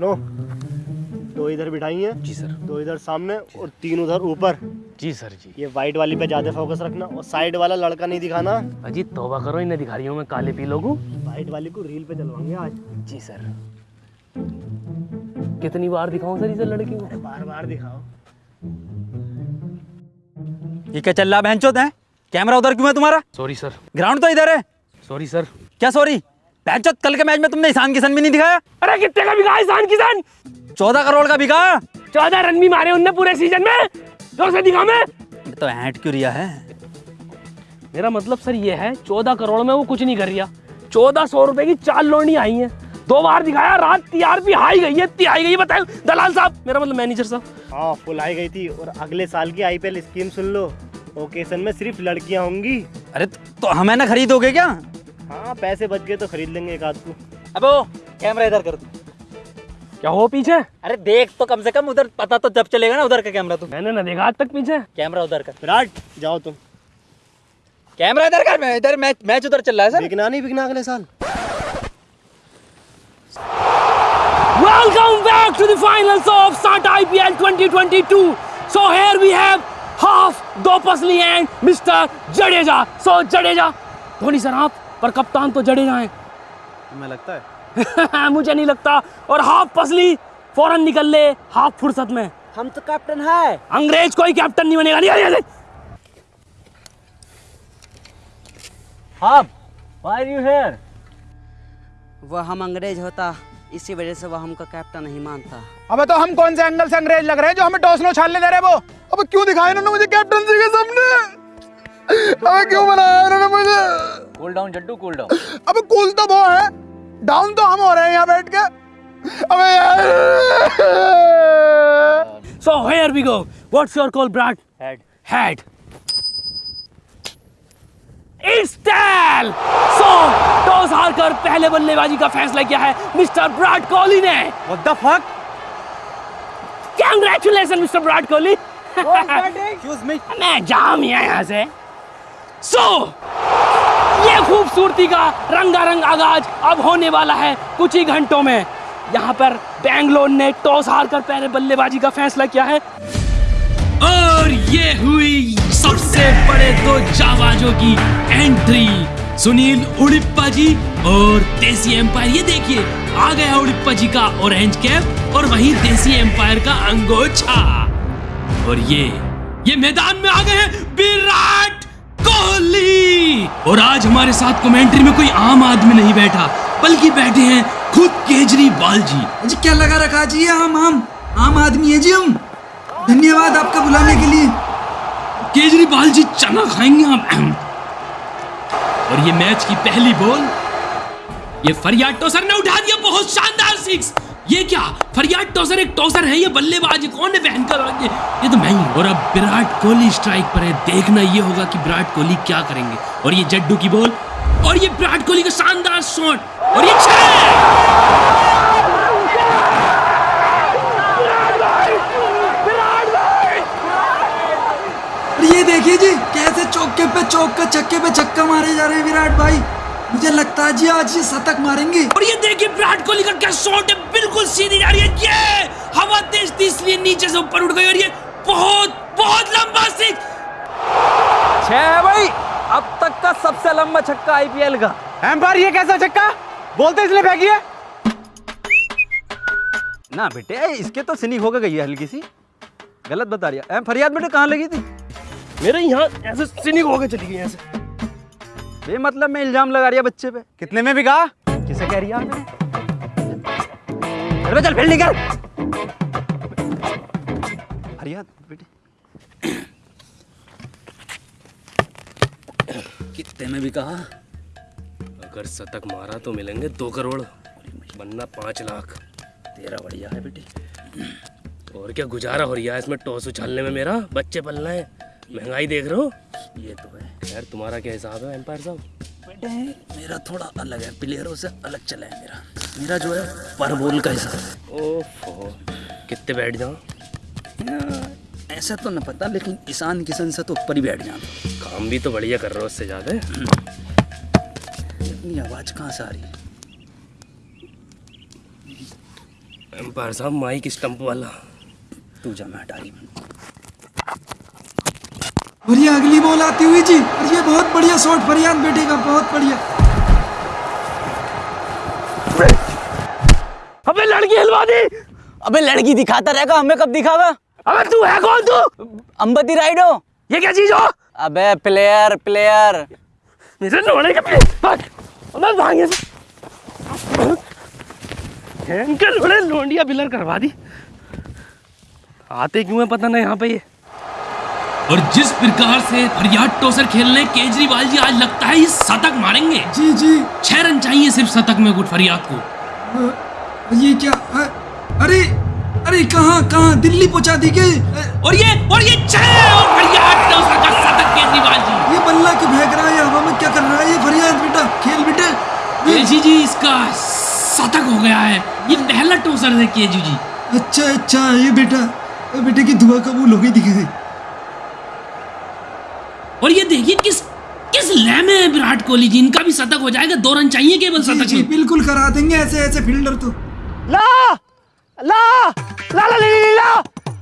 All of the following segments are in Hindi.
सुनो दो इधर बिठाई हैं जी सर। दो इधर सामने और तीन उधर ऊपर। जी सर जी। ये वाइट वाली पे ज़्यादा फोकस रखना और साइड वाला लड़का नहीं दिखाना। अजी तौबा करो इन्हें दिखा रही हूँ मैं काले पीलों को। वाइट वाली को रील पे चलवाएँगे आज। जी सर। कितनी बार दिखाऊँ सर इसे लड़की को? बार बार दिखाओ। ये क्या चल रहा है कैमरा उधर क्यों है तुम्हारा? सॉरी सर ग्राउंड तो इधर है। सॉरी सर क्या सॉरी चोत कल के मैच में तुमने ईशान किशन भी नहीं दिखाया। अरे कितने का बिका ईशान किसान चौदह करोड़ का बिका चौदह रन भी मारे उनने पूरे सीज़न में। ज़ोर से दिखा मैं। ये तो हैट क्यों रिया है? मेरा मतलब सर ये है चौदह करोड़ में वो कुछ नहीं कर रिया। चौदह सौ रुपए की चार लोनी आई है। दो बार दिखाया रात टीआरपी हाई गई है इतनी हाई गई बताओ दलाल साहब मेरा मतलब मैनेजर साहब। हाँ फुल आई गई थी और अगले साल की आईपीएल स्कीम सुन लो। ओकेशन में सिर्फ़ लड़कियाँ होंगी। अरे तो हमें ना खरीदोगे क्या? हाँ पैसे बच गए तो खरीद लेंगे एक आध को। अबे कैमरा इधर कर दो। क्या हो पीछे? अरे देख तो कम से कम उधर पता तो जब चलेगा ना उधर का कैमरा तू। मैंने ना देखा आज तक पीछे। कैमरा उधर का। विराट जाओ तुम। कैमरा इधर का मैं इधर मैच मैच उधर चल रहा है सर। बिकना नहीं बिकना अगले साल। Welcome back to the finals of Sata IPL 2022. So here we have half Dopasli and Mr. Jadeja. So Jadeja, Dhoni sir आप पर कप्तान तो जडेजा हैं तुम्हें लगता है? मुझे नहीं लगता। और हाफ़ पसली फ़ौरन निकल ले हाफ़ फुर्सत में। हम तो कैप्टन है। अंग्रेज़ कोई कैप्टन नहीं बनेगा। नहीं, नहीं, नहीं। हाँ व्हाई आर यू हियर वह हम अंग्रेज़ होता इसी वजह से वह हमको कैप्टन नहीं मानता। अबे तो हम कौन से एंगल से अंग्रेज़ लग रहे हैं जो हमें टॉस नो छालने दे रहे वो? अबे क्यों दिखाया इन्होंने मुझे कैप्टनसी के सामने? अबे क्यों बनाया इन्होंने मुझे? Cool down Jaddu cool down अबे कूल तो वो है। डाउन तो हम हो रहे हैं यहाँ बैठ के। अबे यार। So here we go. What's your call, Brad? Head Head. Istel! So, toss हारकर पहले बल्लेबाजी का फैसला किया है मिस्टर विराट कोहली ने। What the fuck Congratulations, mister Virat Kohli. Excuse me मैं जाम यहाँ से। सो! so, ये खूबसूरती का रंगारंग आगाज़ अब होने वाला है कुछ ही घंटों में। यहाँ पर बैंगलोर ने टॉस हारकर पहले बल्लेबाजी का फैसला किया है। और ये हुई सबसे बड़े दो जाबाजों की एंट्री। सुनील उड़िप्पा जी और देसी एम्पायर। ये देखिए आ गया उड़िप्पा जी का ऑरेंज कैप और वहीं देसी एम्पायर का अंगोछा। और ये ये मैदान में आ गए विराट कोहली! और आज हमारे साथ कमेंट्री में कोई आम आदमी नहीं बैठा बल्कि बैठे हैं खुद केजरीवाल जी जी क्या लगा रखा? जी ये हम हम आम आदमी है। जी हम धन्यवाद आपका बुलाने के लिए। केजरीवाल जी चना खाएँगे आप। और ये मैच की पहली बॉल ये फरियाद टोसर ने उठा दिया बहुत शानदार सिक्स ये क्या? फरियाद टोसर एक टोसर है ये बल्लेबाज कौन है भयंकर ये, ये तो मैं ही और अब विराट कोहली स्ट्राइक पर है। देखना ये होगा कि विराट कोहली क्या करेंगे। और ये जड्डू की बॉल और ये विराट कोहली का शानदार शॉट और ये छह ये देखिए जी कैसे चौके पे चौका छक्के पे छक्का मारे जा रहे हैं विराट भाई। मुझे लगता है जी आज ये शतक मारेंगे। और ये देखिए विराट कोहली का क्या शॉट है बिल्कुल सीधी जा रही है। ये हवा तेज थी इसलिए नीचे से ऊपर उठ गई और ये बहुत बहुत लंबा सिक्स छह है भाई अब तक का सबसे लंबा छक्का आईपीएल का। एम्पायर ये कैसा छक्का? बोलते इसलिए फेंकी है ना बेटे इसके तो स्निक होकर गई है हल्की सी। गलत बता रही है। फरियाद बेटे कहाँ लगी थी? मेरे यहाँ ऐसे सिनिक होकर चली गई ऐसे। बेमतलब में इल्ज़ाम लगा रही है बच्चे पे। कितने में बिका? किसे कह रही है आपने चल फील्डिंग कर फरियाद बेटे। कितने में भी कहा अगर शतक मारा तो मिलेंगे दो करोड़। बनना पाँच लाख। तेरा बढ़िया है बेटी। और क्या गुजारा हो रहा है इसमें टॉस उछालने में मेरा? बच्चे पलना है। महँगाई देख रहे हो? ये तो है। यार तुम्हारा क्या हिसाब है एम्पायर साहब? बेटे मेरा थोड़ा अलग है। प्लेयरों से अलग चला है मेरा। मेरा जो है पर बॉल का हिसाब ओहो कितने बैठ जाओ ऐसा तो ना पता लेकिन ईशान किशन से तो ऊपर ही बैठ जाता काम भी तो बढ़िया कर रहे हो उससे ज़्यादा। इतनी आवाज़ कहाँ से आ रही? है एम्पायर साहब माइक स्टंप वाला। तू जा मैं अटारी में और ये अगली बॉल आती हुई जी और ये बहुत बढ़िया शॉट फरियाद बेटे का बहुत बढ़िया। अबे लड़की हिलवा दी। अबे लड़की दिखाता रहेगा हमें कब दिखावा? अबे तू है कौन तू? अंबती राइडो। ये क्या चीज़ हो? अबे प्लेयर प्लेयर मेरे लोड़े के भाग। अबे भागे इनके लोड़े लोंडिया बिलर करवा दी। आते क्यों है पता नहीं यहाँ पे ये? और जिस प्रकार से फरियाद टोसर खेलने केजरीवाल जी आज लगता है ये शतक मारेंगे। जी जी। छह रन चाहिए सिर्फ़ शतक में गुट फरियाद को। अ, ये क्या? अ, अरे अरे कहाँ कहाँ? दिल्ली पहुँचा दी गई और ये और ये छह और फरियाद टोसर का शतक केजरीवाल जी। ये बल्ला क्यों फेंक रहा है? हवा में क्या कर रहा है ये फरियाद बेटा? खेल बेटे। केजी जी इसका शतक हो गया है। ये पहला टोसर है केजू जी। अच्छा अच्छा ये बेटा बेटे की दुआ कबूल हो गई दिखे। और ये देखिए किस किस लय में है विराट कोहली जी इनका भी शतक हो जाएगा दो रन चाहिए केवल शतक जी में बिल्कुल करा देंगे ऐसे ऐसे फील्डर तो ला ला ला ला ली ली, ला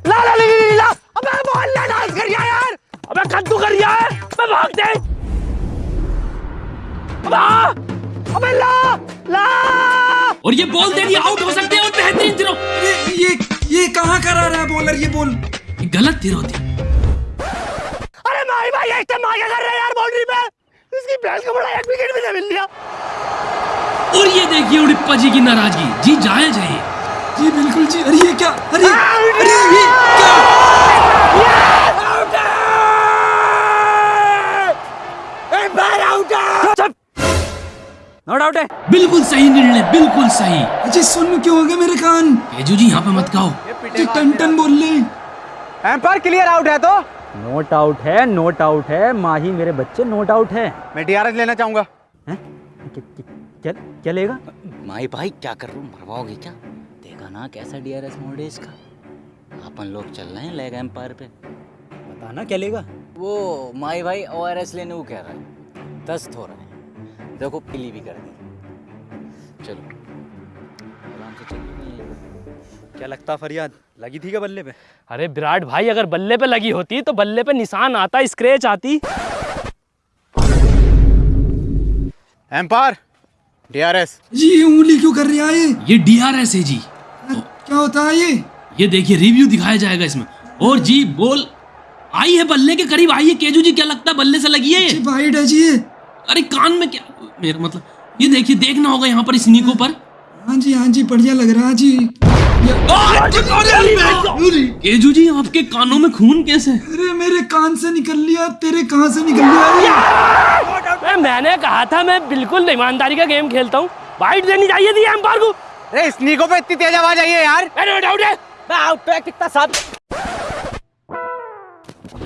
ला ला ली ली, ली, ला अबे मोहल्ला डांस कर गया यार अबे कद्दू कर दिया है मैं भाग दे अबे अबे ला ला और ये बॉल दे दिया आउट हो सकते हैं और बेहतरीन थ्रो अरे ये ये कहाँ करा रहा है बॉलर ये बॉल गलत थ्रो थी अरे भाई भाई एक टाइम आगे कर रहे हैं यार बाउंड्री पे। इसकी भैंस को बड़ा एक विकेट भी नहीं मिल लिया। और ये देखिए उड़िप्पा जी की नाराज़गी। जी जाए। ये जी बिल्कुल जी अरे ये क्या? अरे अरे ये क्या? नो डाउट है! बिल्कुल सही निर्णय बिल्कुल सही। अजय सुन क्यों हो गए मेरे कान? केजू जी यहाँ पे मत कहो टन टन बोल ले। एम्पायर क्लियर आउट है तो? नोट आउट है नोट आउट है। माही मेरे बच्चे नोट आउट है। मैं डीआरएस लेना चाहूँगा। क्या- क्या- क्या क्या लेगा? माई भाई क्या कर रहा हूँ? मरवाओगे क्या? देखा ना कैसा डीआरएस मोड है इसका। अपन लोग चल रहे हैं लेग एम्पायर पे। बताना क्या लेगा? वो माई भाई ओ आर एस लेने को कह रहा है। दस्त हो रहा है। देखो पीली भी कर दी। चलो आराम से चलिए। क्या लगता फरियाद? लगी थी क्या बल्ले पे? अरे विराट भाई अगर बल्ले पे लगी होती तो बल्ले पे निशान आता स्क्रेच आती। एम्पायर डीआरएस जी ये उंगली क्यों कर रही है? ये ये डीआरएस है जी। क्या होता है ये? ये देखिए रिव्यू दिखाया जाएगा इसमें। और जी बोल आई है बल्ले के करीब आई है केजू जी क्या लगता है बल्ले से लगी है? वाइड है जी अरे कान में क्या मेरा मतलब ये देखिए देखना होगा यहाँ पर इस नीको पर हाँ जी हाँ जी बढ़िया लग रहा है जी। केजू जी आपके कानों में खून कैसे? अरे मेरे कान से निकल लिया तेरे कहाँ से निकल लिया? मैंने कहा था मैं बिल्कुल ईमानदारी का गेम खेलता हूँ। वाइट देनी चाहिए थी एम्पायर को। अरे स्नीको पे इतनी तेज आवाज़ आई है यार। नो डाउट है मैं आउट है कितना साहब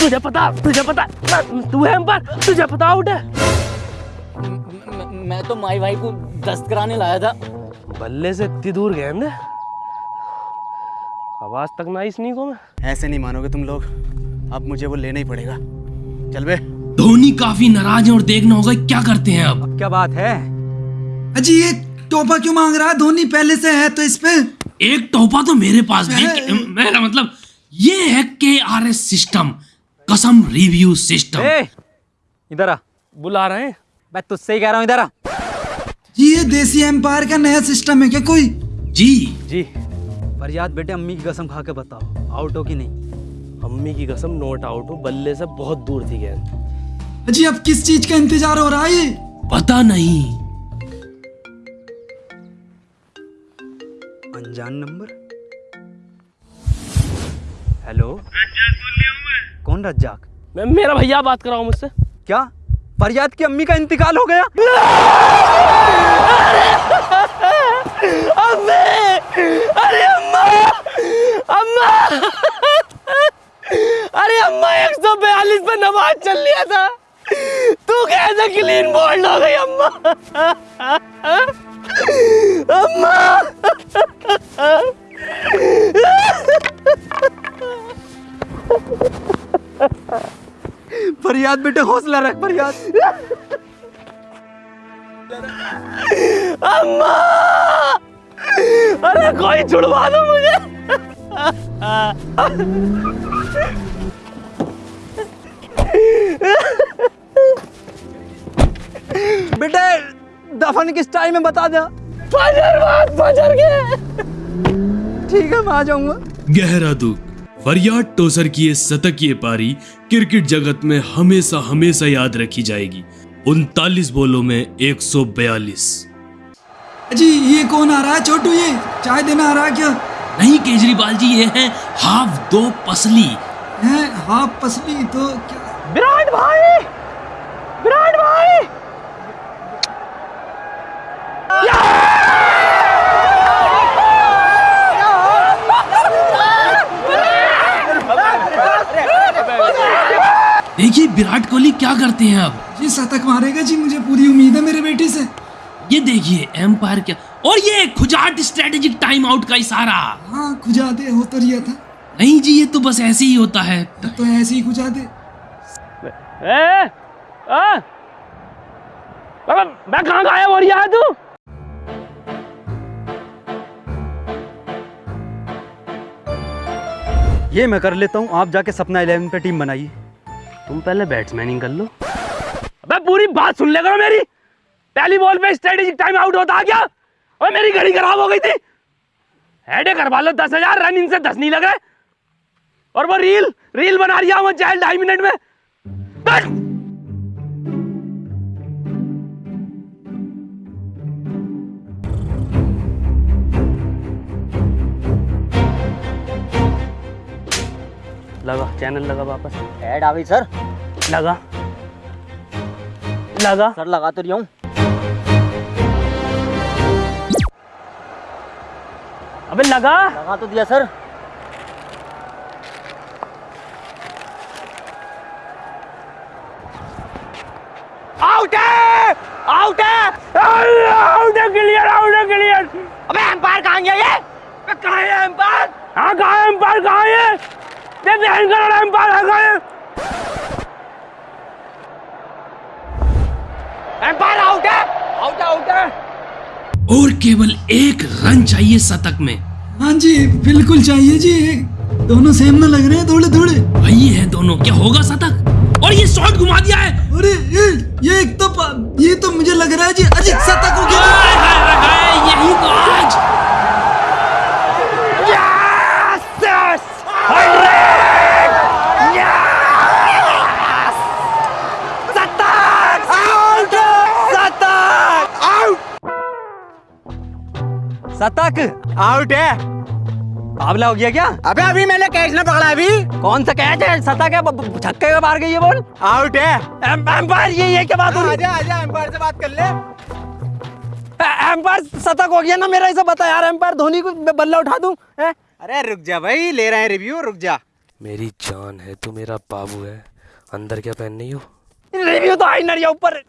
तुझे पता तुझे पता तू है एम्पायर तुझे पता आउट है मैं, मैं तो माई भाई को दस्त कराने लाया था। बल्ले से इतनी दूर गेंद है आवाज़ तक ना इस नीको में। ऐसे नहीं मानोगे तुम लोग। अब मुझे वो लेना ही पड़ेगा। चल बे। धोनी काफ़ी नाराज़ है और देखना होगा क्या करते हैं अब। क्या बात है? अजी ये टोपा क्यों मांग रहा है? धोनी पहले से है तो इस पे। एक टोपा तो मेरे पास भी मेरा मतलब ये है के आर एस सिस्टम कसम रिव्यू सिस्टम इधर आ बुला रहे हैं। मैं तुझसे ही कह रहा हूँ इधर आ। जी ये देसी एम्पायर का नया सिस्टम है क्या कोई? जी। जी। फरियाद बेटे अम्मी की कसम खा के बताओ आउट हो कि नहीं? अम्मी की कसम नोट आउट हो बल्ले से बहुत दूर थी गेंद अजी अब किस चीज़ का इंतज़ार हो रहा है पता नहीं। अनजान नंबर? हेलो कौन रज्जाक? मैं मेरा भैया बात कर रहा हूँ मुझसे। क्या? फरियाद की अम्मी का इंतकाल हो गया? अरे अम्मा! अम्मा! अरे अम्मा, एक सौ बयालीस पे नमाज़ चल लिया था। तू कैसे क्लीन बोल्ड हो गई, अम्मा? अम्मा! फरियाद बेटे, हौसला रख फरियाद। अम्मा! अरे कोई छुड़वा दो मुझे। बेटे दफन किस टाइम में बता दे। फजर बाद फजर के। ठीक है मैं आ जाऊँगा। गहरा दुख फरियाद टोसर की ये शतकीय पारी क्रिकेट जगत में हमेशा हमेशा याद रखी जाएगी। उनतालीस बोलों में 142 जी ये कौन आ रहा है? छोटू ये चाय देना आ रहा है क्या? नहीं केजरीवाल जी ये है हाफ़ दो पसली। है हाफ़ पसली तो क्या? विराट भाई! विराट भाई! देखिए विराट कोहली क्या करते हैं अब? जी शतक मारेगा जी मुझे पूरी उम्मीद है मेरे बेटे से। ये देखिए एम्पायर क्या और ये खुजाट स्ट्रेटेजिक टाइम आउट का इशारा। हाँ खुजा दे हो तो रिया था। नहीं जी ये तो बस ऐसे ही होता है। तो ऐसे ही खुजा दे ए, आ? अबे, मैं कहाँ गायब हो रही है तू? ये मैं कर लेता हूँ आप जाके सपना इलेवन पे टीम बनाइए। तुम पहले बैट्समैनिंग कर लो। अबे पूरी बात सुन ले करो मेरी। पहली बॉल पे स्ट्रेटेजिक टाइम आउट होता क्या अबे मेरी घड़ी खराब हो गई थी। हेडे करवा लो दस हज़ार रन इनसे दस नहीं लग रहे। और वो रील रील बना रही है वो चाइल्ड ढाई मिनट में। बस। लगा चैनल लगा वापस। ऐड आ गई सर लगा। लगा। सर लगा तो रही हूँ। अबे लगा। लगा तो दिया सर। आउट है। आउट है। आउट है क्लियर आउट है क्लियर अबे एम्पायर कहाँ गया ये? कहाँ है एम्पायर हाँ कहाँ है एम्पायर कहाँ है? ये ध्यान करो एम्पायर है कहाँ है? एम्पायर आउट है आउट है आउट है और केवल एक रन चाहिए शतक में। हाँ जी बिल्कुल चाहिए जी। दोनों सेम ना लग रहे हैं थोड़े थोड़े। वही है दोनों। क्या होगा शतक? और ये शॉट घुमा दिया है। अरे ये ये एक तो ये तो मुझे लग रहा है जी अजीत शतक हो गया। यही तो आज शतक आउट है। आबला हो गया क्या? अबे अभी मैंने कैच ना पकड़ा अभी। कौन सा कैच है? शतक है ब- ब- छक्के का मार गई ये बॉल। आउट है। एम- एम्पायर ये ये क्या बात हो रही आजा आजा एम्पायर से बात कर ले। एम्पायर शतक हो गया ना मेरा इसे बता यार। एम्पायर धोनी को बल्ला उठा दूँ हैं? अरे रुक जा भाई ले रहे हैं रिव्यू रुक जा। मेरी जान है तू मेरा बाबू है। अंदर क्या पहन नहीं हो? रिव्यू तो आई नरिया ऊपर।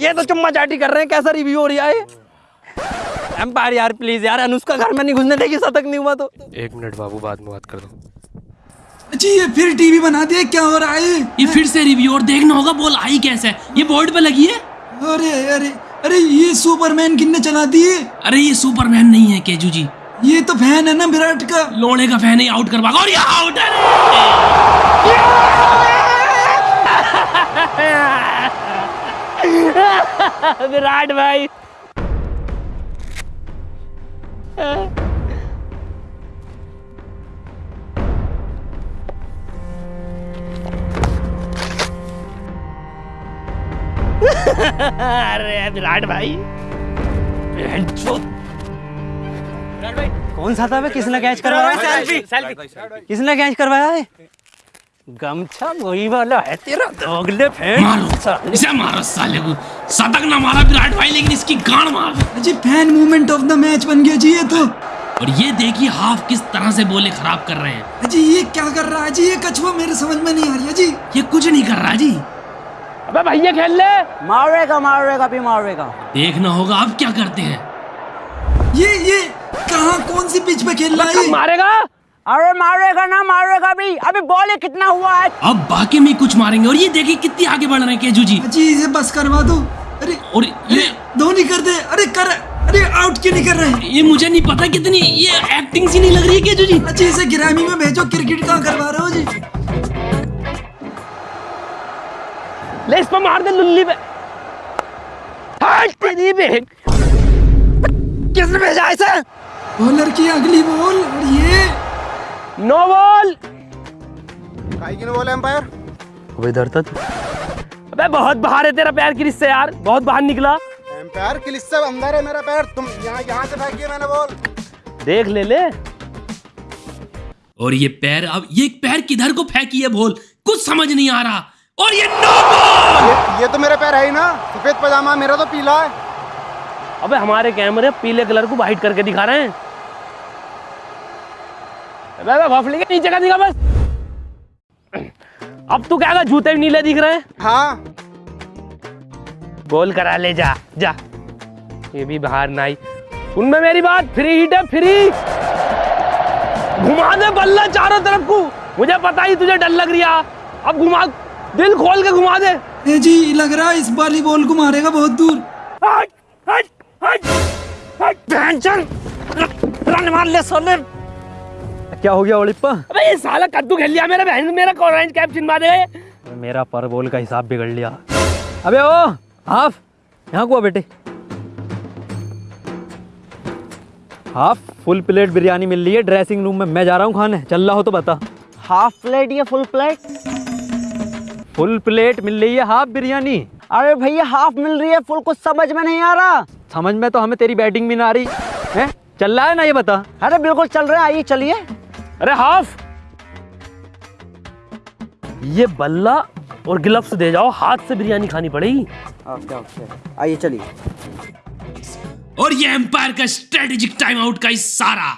ये तो चुम्मा चाटी कर रहे हैं कैसा रिव्यू हो रहा है? एम्पायर यार प्लीज़ यार अनुष्का घर में नहीं घुसने देगी शतक नहीं हुआ तो। एक मिनट बाबू बाद में बात कर दो। जी ये फिर टीवी बना दिया क्या हो रहा है? ये फिर से रिव्यू और देखना होगा बॉल आई कैसे? ये बोर्ड पे लगी है? अरे अरे अरे ये सुपरमैन किन्ने चला दिए अरे ये सुपरमैन नहीं है केजू जी। ये तो फ़ैन है ना विराट का। लोड़े का फ़ैन ही आउट करवा। और ये आउट है विराट भाई। अरे विराट भाई। कौन सा था? किसने कैच करवाया? सेल्फी किसने कैच करवाया है? गमछा वही वाला है तेरा दोगले फ़ैन मारो इसे मारो साले को शतक ना मारा विराट भाई लेकिन इसकी गांड मार जी fan movement of the match बन गया जी ये तो और ये देखिए हाफ़ किस तरह से बोले खराब कर रहे हैं जी ये क्या कर रहा है जी ये कछुआ मेरे समझ में नहीं आ रही जी ये कुछ नहीं कर रहा जी अबे भैया खेल ले मारेगा मारेगा भी मारेगा देखना होगा अब क्या करते हैं ये ये कहाँ कौन सी पिच पे खेल रहा है मारेगा। अरे मारेगा ना मारेगा भी। अभी बॉल कितना हुआ है? अब बाकी में कुछ मारेंगे और ये देखिए कितनी आगे बढ़ रहे हैं केजू जी। जी इसे बस करवा दो। अरे और ये धोनी कर दे। अरे कर अरे आउट क्यों नहीं कर रहे ये मुझे नहीं पता कितनी ये एक्टिंग सी नहीं लग रही है क्या जी। अच्छी इसे गिरामी में भेजो। क्रिकेट कहाँ करवा रहे हो जी? ले इस पर मार दे लुल्ली पे हट तेरी बहन किसने भेजा इसे? बॉलर की अगली बॉल और ये नो बॉल काई की बोले एम्पायर अब इधर तक अबे बहुत बाहर है तेरा पैर की रिश्ते यार। बहुत बाहर निकला। एम्पायर के लिस्से अंदर है मेरा पैर। तुम यहाँ यहाँ से फेंकी है मैंने बॉल। देख ले ले। और ये पैर अब ये पैर किधर को फेंकी है बोल कुछ समझ नहीं आ रहा। और ये नो बॉल ये, ये तो मेरा पैर है ही ना। सफ़ेद पजामा मेरा तो पीला है। अबे हमारे कैमरे पीले कलर को वाइट करके दिखा रहे हैं। के नीचे का दिखा बस। अब तू क्या जूते भी नीले दिख रहे हैं? हाँ। गोल करा ले जा जा। ये भी बाहर ना आई। सुन में मेरी बात फ्री हिट है फ्री। घुमा दे बल्ला चारों तरफ़ को। मुझे पता ही तुझे डर लग रहा अब घुमा दिल खोल के घुमा दे। ए जी लग रहा है इस वाली बॉल को मारेगा बहुत दूर। हट हट हट हट। टेंशन रन मार ले सोले। क्या हो गया ओलिप्पा? अबे ये साला कद्दू खेल लिया मेरे बहन मेरा ऑरेंज कैप चिनवा दे। मेरा पर बॉल का हिसाब बिगड़ लिया। अबे ओ हाफ़ यहाँ को बेटे। हाफ़ फुल प्लेट बिरयानी मिल रही है ड्रेसिंग रूम में। मैं जा रहा हूँ खाने चल रहा हो तो बता। हाफ़ प्लेट या फुल प्लेट फुल प्लेट मिल रही है हाफ़ बिरयानी। अरे भैया हाफ़ मिल रही है फुल कुछ समझ में नहीं आ रहा। समझ में तो हमें तेरी बैटिंग भी ना आ रही। है? चल रहा है ना ये बता। अरे बिल्कुल चल रहे हैं आइए चलिए। अरे हाफ़। ये बल्ला और ग्लव्स दे जाओ हाथ से बिरयानी खानी पड़ेगी। Okay okay. आइए चलिए। और ये एम्पायर का स्ट्रेटेजिक टाइम आउट का इशारा।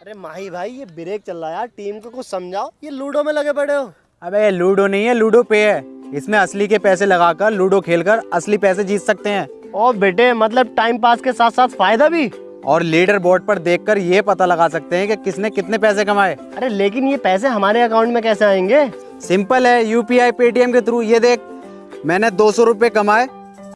अरे माही भाई ये ब्रेक चल रहा है यार। टीम को कुछ समझाओ। ये लूडो में लगे पड़े हो। अबे ये लूडो नहीं है लूडो पे है। इसमें असली के पैसे लगाकर लूडो खेलकर असली पैसे जीत सकते हैं। ओ बेटे मतलब टाइम पास के साथ साथ फ़ायदा भी? और लीडर बोर्ड पर देखकर ये पता लगा सकते हैं कि किसने कितने पैसे कमाए। अरे लेकिन ये पैसे हमारे अकाउंट में कैसे आएँगे? सिंपल है यूपीआई पेटीएम के थ्रू ये देख मैंने दो सौ रुपये कमाए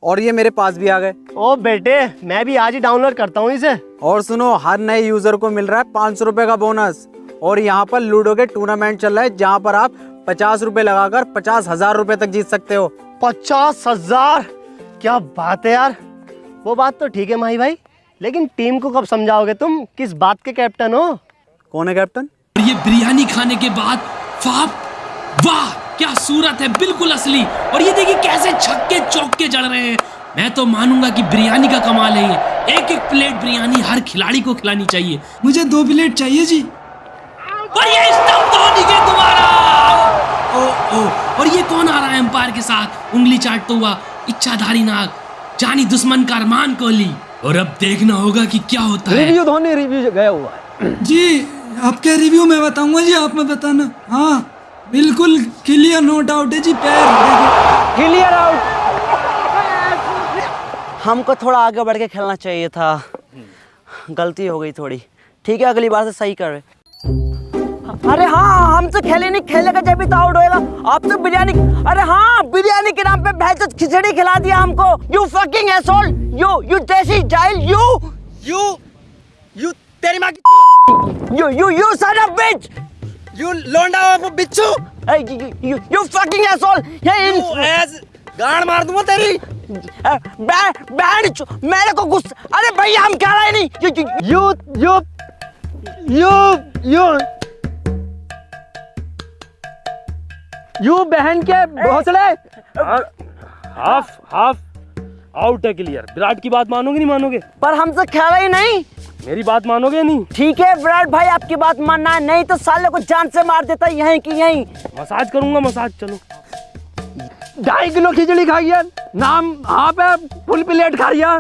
और ये मेरे पास भी आ गए। ओ बेटे मैं भी आज ही डाउनलोड करता हूँ इसे। और सुनो हर नए यूज़र को मिल रहा है पाँच सौ रुपये का बोनस और यहाँ पर लूडो के टूर्नामेंट चल रहा है जहाँ पर आप पचास रुपए लगाकर पचास हज़ार रुपए तक जीत सकते हो। पचास हज़ार? क्या बात है यार। वो बात तो ठीक है माही भाई। लेकिन टीम को कब समझाओगे तुम? किस बात के कैप्टन हो? कौन है कैप्टन? और ये बिरयानी खाने के बाद फाप वाह क्या सूरत है बिल्कुल असली। और ये देखिए कैसे छक्के चौके जड़ रहे हैं। मैं तो मानूँगा कि बिरयानी का कमाल है ये। एक एक प्लेट बिरयानी हर खिलाड़ी को खिलानी चाहिए। मुझे दो प्लेट चाहिए जी। और ये धोनी के दोबारा ओ ओ और ये कौन आ रहा है एम्पायर के साथ? उंगली चाटता हुआ इच्छाधारी नाग जानी दुश्मन का अरमान कोहली। और अब देखना होगा कि क्या होता है। रिव्यू धोनी रिव्यू गया हुआ है। जी आपके रिव्यू में बताऊँगा जी आप में बताना। हाँ बिल्कुल क्लियर नो डाउट है जी पैर क्लियर आउट हमको थोड़ा आगे बढ़ के खेलना चाहिए था। गलती हो गई थोड़ी। ठीक है अगली बार से सही कर रहे। अरे हाँ हमसे खेले नहीं खेलेगा जब भी तो आउट होएगा। आप तो बिरयानी अरे हाँ बिरयानी के नाम पे भैंस खिचड़ी खिला दिया हमको। You fucking asshole you you देसी जाइल यू यू यू तेरी माँ की you you you son of bitch you लोंडा बिच्छू। यू यू फकिंग एसोल ये एस गाड़ मार दूँगा तेरी। बैंड मेरे को गुस्सा अरे भैया हम क्या रहे नहीं। You you you you you बहन के भोसले। हाफ़ हाफ़ आउट है क्लियर विराट की बात मानोगे नहीं मानोगे? पर हमसे खेला ही नहीं। मेरी बात मानोगे नहीं? ठीक है विराट भाई आपकी बात मानना है नहीं तो साले को जान से मार देता यहीं की यहीं। मसाज करूँगा मसाज चलो। ढाई किलो खिचड़ी खाई है। नाम हाँ पे फुल प्लेट खाई है।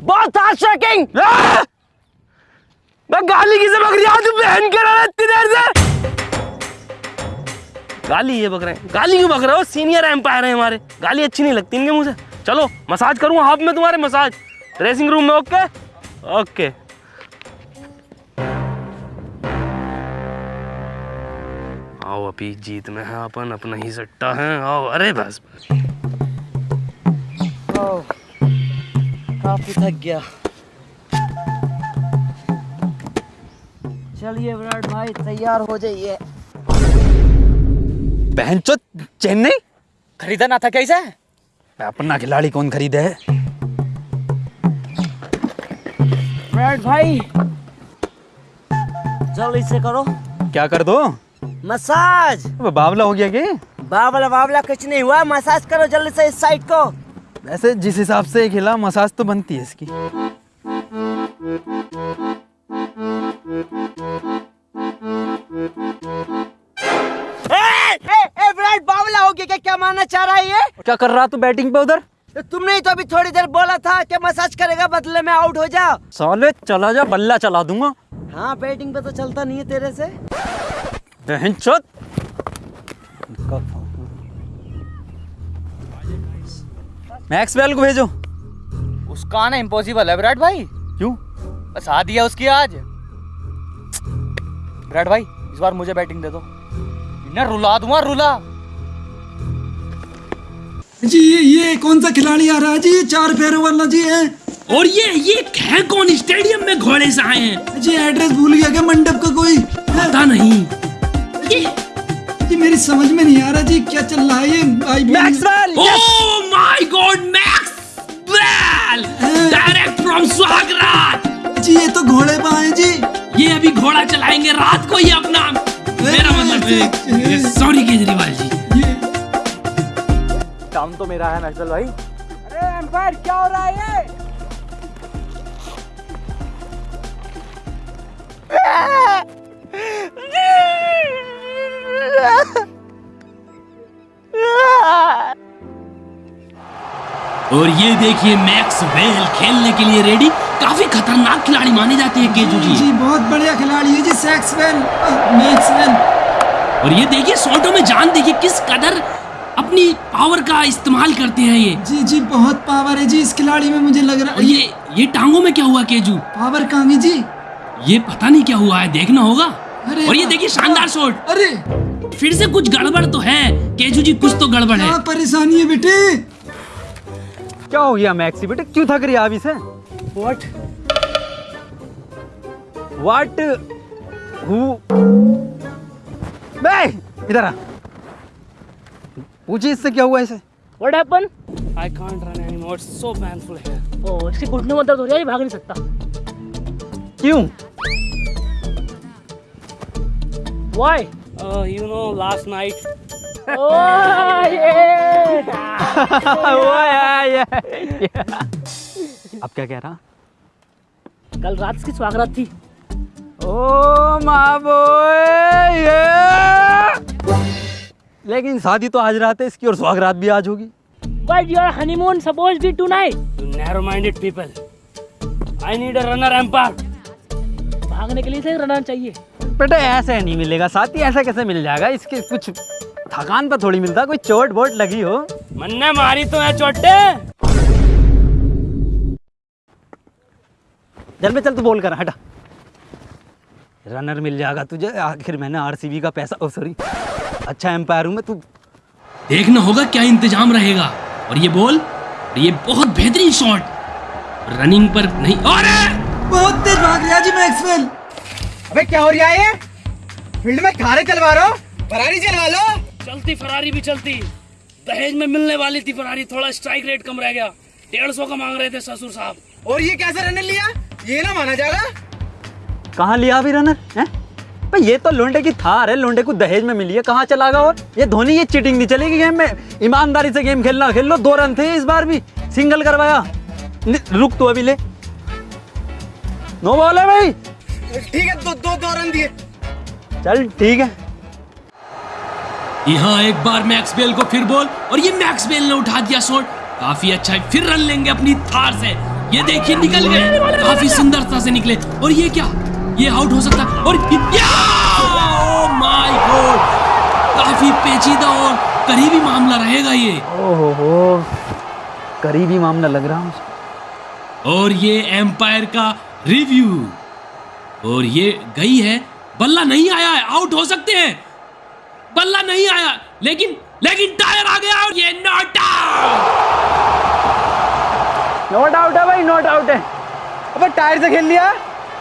बहुत शेकिंग मैं गाली किसे बक रही तू बहन के रहा इतनी देर से। गाली ये बक रहे हैं। गाली क्यों बक रहे हो? सीनियर एम्पायर है हमारे। गाली अच्छी नहीं लगती इनके से। चलो मसाज करूँगा हाफ़ में तुम्हारे मसाज ड्रेसिंग रूम में ओके ओके आओ अभी जीत में है अपन, अपना ही सट्टा है। आओ, अरे बस काफ़ी थक गया। चलिए विराट भाई, तैयार हो जाइए। बहन चो चेन्नई? खरीदा ना था कैसे? अपना खिलाड़ी कौन खरीदे? है भाई जल्दी से करो। क्या कर दो? मसाज। बावला हो गया कि बावला बावला कुछ नहीं हुआ मसाज करो जल्दी से इस साइड को। वैसे जिस हिसाब से खिला मसाज तो बनती है इसकी। ए, बावला हो गया क्या? क्या मानना चाह रहा है ये? क्या कर रहा तू बैटिंग पे उधर? तो तुमने तो अभी थोड़ी देर बोला था कि मसाज करेगा बदले में आउट हो जा साले चला जा बल्ला चला दूँगा। हाँ बैटिंग पे तो चलता नहीं है तेरे से। बहन चो मैक्सवेल को भेजो। उसका आना इम्पॉसिबल है विराट भाई। क्यों? बस आ दिया उसकी आज। विराट भाई इस बार मुझे बैटिंग दे दो। इन्हें रुला दूँगा रुला। जी ये ये कौन सा खिलाड़ी आ रहा है? जी ये चार पैरों वाला जी है। और ये ये है कौन? स्टेडियम में घोड़े से आए हैं। जी एड्रेस भूल गया क्या मंडप का कोई? पता नहीं। ये जी मेरी समझ में नहीं आ रहा जी क्या चल रहा है ये? Maxwell oh my god Maxwell direct from स्वागरात जी ये तो घोड़े पे आए जी। ये अभी घोड़ा चलाएँगे रात को ये अपना। मेरा मतलब सॉरी केजरीवाल जी। काम तो मेरा है मैक्सवेल भाई। अरे एम्पायर क्या हो रहा है ये? और ये देखिए मैक्स वेल खेलने के लिए रेडी काफ़ी खतरनाक खिलाड़ी माने जाते हैं केजू जी। जी बहुत बढ़िया खिलाड़ी है जी सैक्सवेल मैक्सवेल और ये देखिए शॉटों में जान देखिए किस कदर अपनी पावर का इस्तेमाल करते हैं ये। जी जी बहुत पावर है जी इस खिलाड़ी में मुझे लग रहा है। ये ये टांगों में क्या हुआ केजू? पावर कहाँ है जी? ये पता नहीं क्या हुआ है देखना होगा। अरे और ये देखिए शानदार शॉट अरे! फिर से कुछ गड़बड़ तो है। केजू जी कुछ तो गड़बड़ है। परेशानी है बेटे? क्या हो गया मैक्सी बेटे? क्यों थक रही है अभी से व्हाट व्हाट हु बे इधर आ। पूछिए इससे क्या हुआ इसे what happen I can't run anymore so painful है ओ इसके घुटने में दर्द हो रहा है ये भाग नहीं सकता। क्यों? Why you know last night oh ये अब क्या कह रहा? कल रात इसकी स्वागत थी। ओ माँ लेकिन शादी तो आज रात है इसकी और सुहागरात भी आज होगी। But your honeymoon supposed to be tonight. You narrow-minded people. I need a runner. भागने के लिए से रनर चाहिए। बेटा ऐसे नहीं मिलेगा साथी ऐसा कैसे मिल जाएगा? इसके कुछ थकान पर थोड़ी मिलता कोई चोट बोट लगी हो। मन्ने मारी तो है चोटे। चल बे चल तू बोल कर हटा। रनर मिल जाएगा तुझे आखिर मैंने आरसीबी का पैसा ओ सॉरी अच्छा एम्पायर हूँ मैं तू देखना होगा क्या इंतज़ाम रहेगा। और ये बॉल और ये बहुत बेहतरीन शॉट रनिंग पर नहीं और बहुत तेज भाग गया जी मैक्सवेल अबे क्या हो रहा है? फ़ील्ड में खारे चलवा रहे हो। फरारी चलवा लो। चलती फरारी भी चलती। दहेज में मिलने वाली थी फरारी थोड़ा स्ट्राइक रेट कम रह गया। डेढ़ सौ का मांग रहे थे ससुर साहब। और ये कैसे रनर लिया? ये ना माना जाएगा कहाँ लिया अभी रनर हैं? भाई ये तो लोंडे की थार है लोंडे को दहेज में मिली है कहाँ चला गया? और ये धोनी ये चिटिंग नहीं चलेगी गेम में। ईमानदारी से गेम खेलना खेल लो दो रन थे इस बार भी। सिंगल करवाया। रुक तू अभी ले। नो बॉल है भाई। ठीक है दो दो दो रन दिए। चल ठीक है। यहाँ एक बार मैक्सवेल को फिर बॉल और ये मैक्सवेल ने उठा दिया शॉट काफ़ी अच्छा है फिर रन लेंगे अपनी थार से। ये देखिए निकल गए। काफ़ी सुंदरता से निकले। और ये क्या? ये आउट हो सकता है। और माय गॉड काफ़ी पेचीदा और करीबी मामला रहेगा ये। ओहो हो। करीबी मामला लग रहा मुझे। और ये एम्पायर का रिव्यू और ये गई है। बल्ला नहीं आया है। आउट हो सकते हैं। बल्ला नहीं आया। लेकिन लेकिन टायर आ गया और ये नॉट आउट नोट आउट है भाई नोट आउट है। अबे टायर से खेल लिया?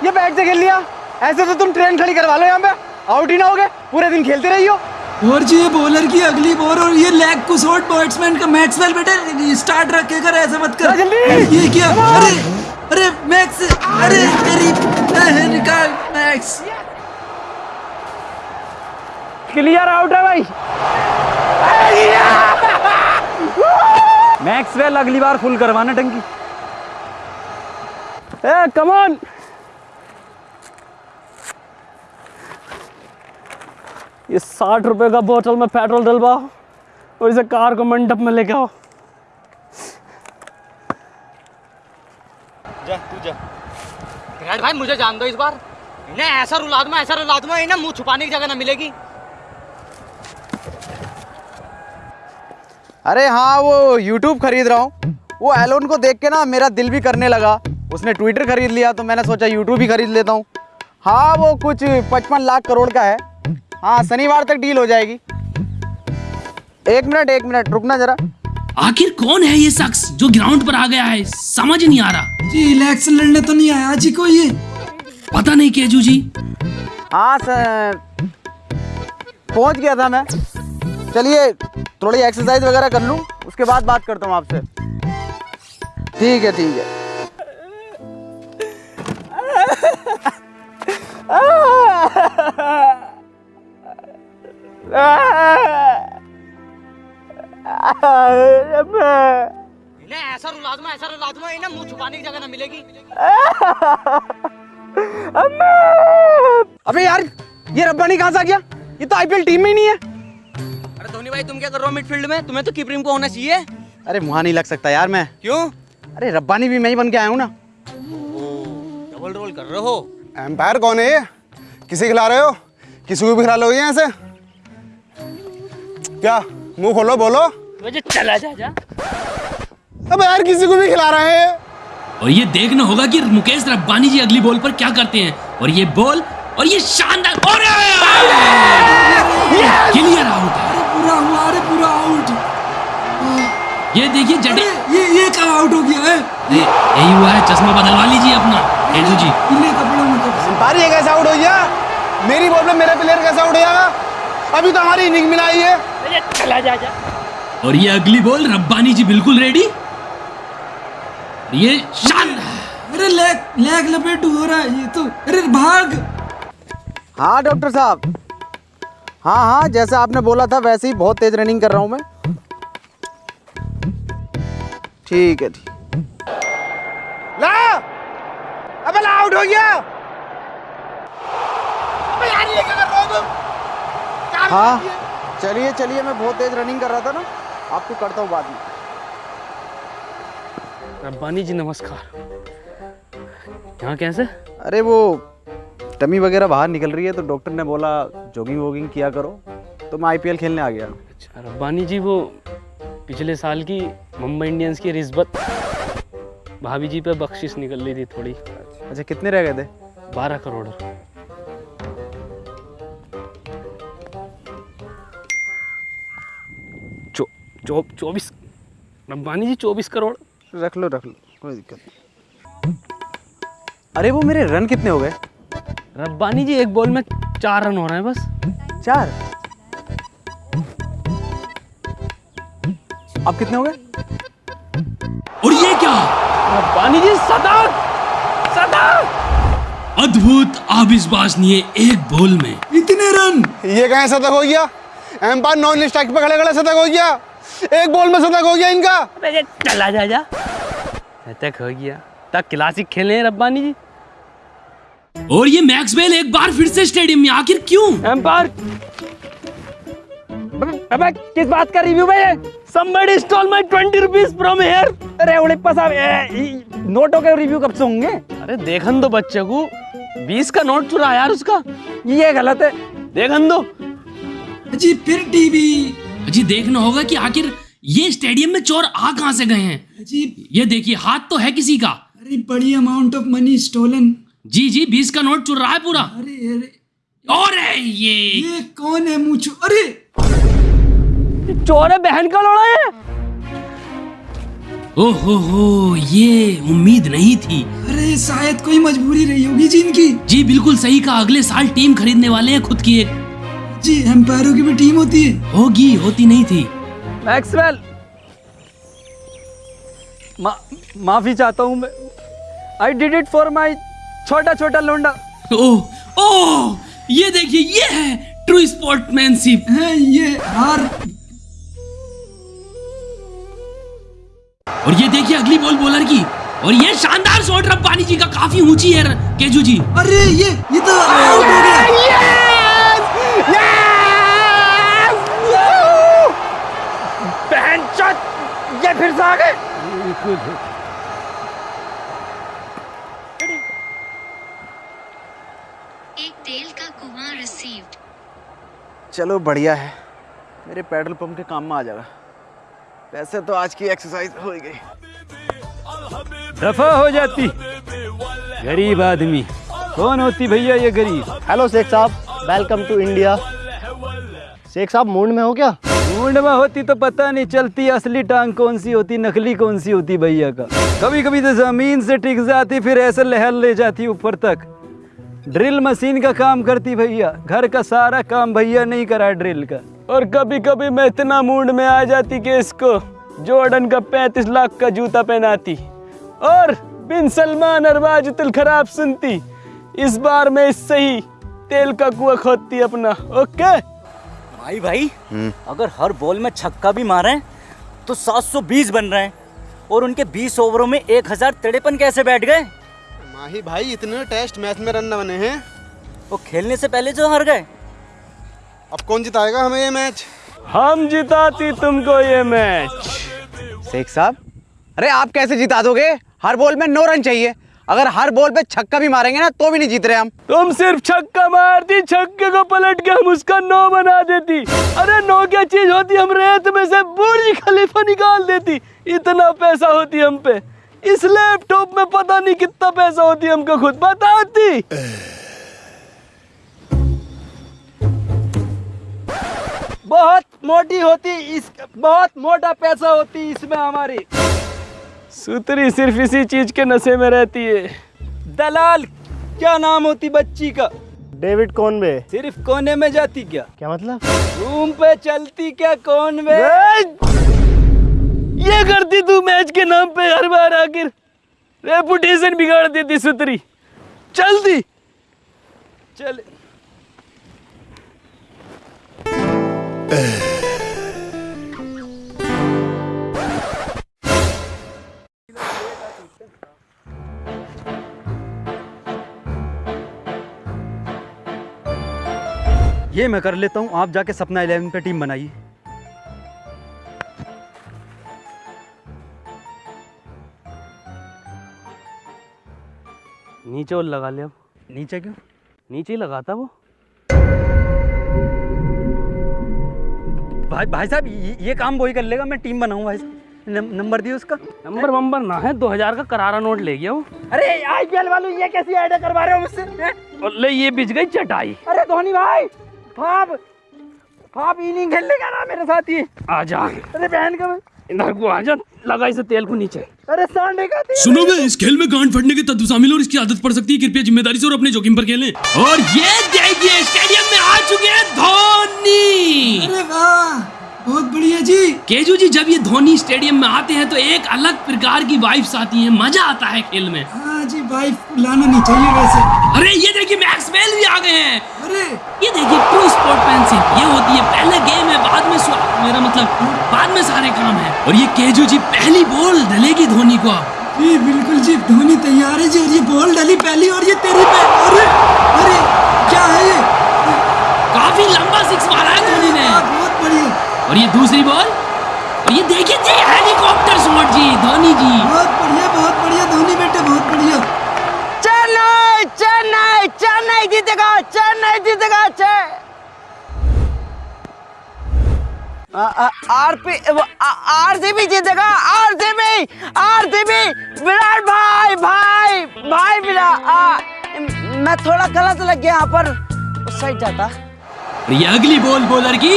ये बैट से खेल लिया। ऐसे तो तुम ट्रेन खड़ी करवा लो यहाँ पे। आउट ही ना होगे। पूरे दिन खेलते रही हो और जी ये बॉलर की अगली बॉल और ये लेग को शॉट बैट्समैन का मैक्सवेल बेटे स्टार्ट रखे कर ऐसा मत कर। जल्दी। ये क्या? अरे अरे मैक्स अरे तेरी निकाल मैक्स क्लियर आउट है भाई। मैक्सवेल अगली बार फुल करवाना टंकी। ए कम ये साठ रुपए का बोतल में पेट्रोल डलवाओ और इसे कार को मंडप में लेके आओ। जा विराट भाई मुझे जान दो इस बार। इन्हें ऐसा रुला दूँगा ऐसा रुला दूँगा इन्हें मुँह छुपाने की जगह ना मिलेगी। अरे हाँ वो यूट्यूब खरीद रहा हूँ। वो एलोन को देख के ना मेरा दिल भी करने लगा। उसने ट्विटर खरीद लिया तो मैंने सोचा यूट्यूब ही खरीद लेता हूँ। हाँ वो कुछ पचपन लाख करोड़ का है। हाँ शनिवार तक डील हो जाएगी। एक मिनट एक मिनट रुकना जरा। आखिर कौन है ये शख्स जो ग्राउंड पर आ गया है? समझ नहीं आ रहा। जी इलेक्शन लड़ने तो नहीं आया जी को ये पता नहीं केजू जी। हाँ सर पहुँच गया था मैं। चलिए थोड़ी एक्सरसाइज वगैरह कर लूँ उसके बाद बात करता हूँ आपसे। ठीक है ठीक है। इन्हें ऐसा रुला दूँगा ऐसा रुला दूँगा इन्हें मुँह छुपाने की जगह ना मिलेगी। अबे यार ये रब्बानी कहाँ से आ गया? ये तो आईपीएल टीम में ही नहीं है। अरे धोनी भाई तुम क्या कर रहे हो मिडफील्ड में? तुम्हें तो कीपरिंग को होना चाहिए। अरे वहाँ नहीं लग सकता यार मैं। क्यों? अरे रब्बानी भी मैं ही बन के आया हूँ ना। डबल रोल कर रहे हो। एम्पायर कौन है ये? किसे खिला रहे हो? किसी को भी खिला लोगे ऐसे क्या? मुँह खोलो बोलो। मुझे चला जा जा। अब यार किसी को भी खिला रहे हैं। और ये देखना होगा कि मुकेश रब्बानी जी अगली बॉल पर क्या करते हैं। और ये बॉल और ये शानदार और क्लियर आउट पूरा हुआ अरे पूरा आउट ये देखिए जडे ये ये कब आउट हो गया है? यही हुआ है चश्मा बदलवा लीजिए अपना जी। पीले कपड़ों में ये कैसे आउट हो गया। मेरी बॉल में मेरा प्लेयर कैसे आउट हो जाएगा अभी तो हमारी इनिंग मिलाई है। चला जा जा। और ये अगली बॉल रब्बानी जी बिल्कुल रेडी ये अरे लेग लेग लपेट हो रहा है ये तो अरे भाग। हाँ डॉक्टर साहब। हाँ हाँ जैसा आपने बोला था वैसे ही बहुत तेज रनिंग कर रहा हूँ मैं। ठीक है ठीक। ला! अबे आउट हो गया। अबे यार ये क्या कर रहे हो तुम? हाँ। चलिए चलिए मैं बहुत तेज रनिंग कर रहा था ना। आपको करता हूँ बाद में। रब्बानी जी नमस्कार। यहाँ कैसे अरे वो टमी वगैरह बाहर निकल रही है तो डॉक्टर ने बोला जॉगिंग वॉगिंग किया करो। तो मैं आईपीएल खेलने आ गया। अच्छा रब्बानी जी वो पिछले साल की मुंबई इंडियंस की रिश्वत भाभी जी पे बख्शिश निकल रही थी थोड़ी। अच्छा कितने रह गए थे? बारह करोड़। चौ चौबीस रब्बानी जी चौबीस करोड़। रख लो रख लो कोई दिक्कत नहीं। अरे वो मेरे रन कितने हो गए? रब्बानी जी एक बॉल में चार रन हो रहे हैं बस। चार? अब कितने हो गए? और ये क्या? रब्बानी जी शतक शतक अद्भुत अविश्वसनीय एक बॉल में। इतने रन! ये कहाँ शतक हो गया? एम्पायर नॉन स्ट्राइक पे खड़े खड़े शतक हो गया। एक बॉल में शतक हो गया इनका। चला जा जा। तक हो गया। तक क्लासिक खेले रब्बानी जी। और ये मैक्सवेल एक बार फिर से स्टेडियम में आखिर क्यों? एम्पायर अबे किस बात का रिव्यू है somebody stole my 20 rupees from here अरे उड़िप्पा साहब नोटों के रिव्यू कब से होंगे? अरे देखन दो बच्चे को। 20 का नोट चुरा यार उसका। ये गलत है। देखन दो। जी फिर टीवी जी देखना होगा कि आखिर ये स्टेडियम में चोर आ कहाँ से गए हैं? जी। ये देखिए हाथ तो है किसी का। अरे बड़ी अमाउंट ऑफ़ मनी स्टोलन जी जी बीस का नोट चुर रहा है पूरा। अरे अरे। और है ये। ये कौन है मुझ? अरे। चोर है बहन का लोड़ा है। ओहो हो ये उम्मीद नहीं थी। अरे शायद कोई मजबूरी रही होगी जी इनकी। जी बिल्कुल सही कहा। अगले साल टीम खरीदने वाले हैं खुद की एक। जी एम्पायरों की भी टीम होती है। होगी होती नहीं थी। मैक्सवेल! मा, माफ़ी चाहता हूँ मैं। I did it for my छोटा छोटा लोंडा। ओह ओह ये देखिए ये है ट्रू स्पोर्टमैनशिप है ये हार। और ये देखिए अगली बॉल बॉलर की। और ये शानदार शॉट रब्बानी जी का काफ़ी ऊँची है केजू जी। अरे ये ये तो आउट हो गया। ये फिर से आ गए। एक तेल का कुआँ रिसीव्ड चलो बढ़िया है। मेरे पेट्रोल पंप के काम में आ जाएगा वैसे तो आज की एक्सरसाइज हो गई। दफ़ा हो जाती। गरीब आदमी। कौन होती भैया ये गरीब? हेलो शेख साहब। वेलकम टू इंडिया शेख साहब मूड में हो क्या? में होती तो पता नहीं चलती असली टांग कौन सी होती, नकली कौन सी होती भैया का। कभी कभी तो ज़मीन से टिक जाती, फिर ऐसे लहर ले जाती ऊपर तक। ड्रिल मशीन का काम करती भैया, घर का सारा काम भैया नहीं करा ड्रिल का। और कभी कभी मैं इतना मूड में आ जाती कि इसको जॉर्डन का पैंतीस लाख का जूता पहनाती। और बिन सलमान और वाजितुल खराब सुनती। इस बार मैं इससे ही तेल का कुआ खोदती अपना, ओके? भाई भाई अगर हर बॉल में छक्का भी मारे तो 720 बन रहे हैं। और उनके 20 ओवरों में 1000 तिरपन कैसे बैठ गए? माही भाई इतने टेस्ट मैच में रन न बने हैं। वो खेलने से पहले जो हार गए। अब कौन जिताएगा हमें ये मैच? हम जिताती तुमको ये मैच। शेख साहब अरे आप कैसे जिता दोगे? हर बॉल में नौ रन चाहिए। अगर हर बॉल पे छक्का भी मारेंगे ना तो भी नहीं जीत रहे हम। तुम सिर्फ़ छक्का मारती, छक्के को पलट के हम उसका नौ बना देती। अरे, नौ क्या चीज़ होती, हम रेत में से बुर्ज खलीफा निकाल देती। इतना पैसा होती हम पे। इस लैपटॉप में पता नहीं कितना पैसा होती हमको खुद। बताती। बहुत मोटी होती, इस, बहुत मोटा पैसा होती इसमें हमारी। सुतरी सिर्फ़ इसी चीज़ के नशे में रहती है। दलाल क्या नाम होती बच्ची का? David Conway. सिर्फ़ कोने में जाती क्या? क्या मतलब? रूम पे चलती क्या कौन में ये करती तू मैच के नाम पे हर बार आखिर। रेपुटेशन बिगाड़ देती सुतरी। चलती। चल। ये मैं कर लेता हूँ आप जाके सपना इलेवन पे टीम बनाइए। नीचे और लगा ले अब। नीचे क्यों? नीचे ही लगाता वो। भाई भाई साहब ये, ये काम वही कर लेगा मैं टीम बनाऊँ भाई साहब। नंबर दिए उसका। नंबर वंबर ना है दो हज़ार का करारा नोट ले गया वो। अरे आईपीएल वालों ये कैसी आइडिया करवा रहे हो मुझसे? ले ये बिछ गई चटाई। अरे धोनी भाई फाप फाप इनिंग खेलने का ना मेरे साथ। ही आ जा। अरे बहन का इधर को आ जा लगा इसे तेल को नीचे। अरे सांडे का तेल। सुनोगे इस खेल में गांड फटने के तत्व शामिल और इसकी आदत पड़ सकती है। कृपया ज़िम्मेदारी से और अपने जोखिम पर खेलें। और ये देखिए स्टेडियम में आ चुके हैं धोनी। अरे वाह बहुत बढ़िया जी। केजू जी जब ये धोनी स्टेडियम में आते हैं तो एक अलग प्रकार की वाइब्स आती हैं। मज़ा आता है खेल में। हाँ जी वाइफ लाना नहीं चाहिए वैसे। अरे ये देखिए मैक्सवेल भी आ गए हैं। अरे। ये देखिए ट्रू स्पोर्टमैनशिप ये होती है पहले गेम है बाद में मेरा मतलब बाद में सारे काम है। और ये केजू जी पहली बॉल डलेगी धोनी को अब। जी बिल्कुल जी धोनी तैयार है जी और ये बॉल डली पहली और ये तेरी पे अरे अरे क्या है ये? काफ़ी लंबा सिक्स मारा है धोनी ने। बहुत बढ़िया। और ये दूसरी बॉल ये देखिए जी हेलीकॉप्टर शॉट जी धोनी जी। बहुत बढ़िया बहुत बढ़िया धोनी बेटे बहुत बढ़िया। चेन्नई चेन्नई चेन्नई जीतेगा चेन्नई जीतेगा चे आरपी आरसीबी जीतेगा आरसीबी आरसीबी। विराट भाई भाई भाई विराट आ, मैं थोड़ा गलत लग गया यहाँ पर। उस साइड जाता। ये अगली बॉल बॉलर की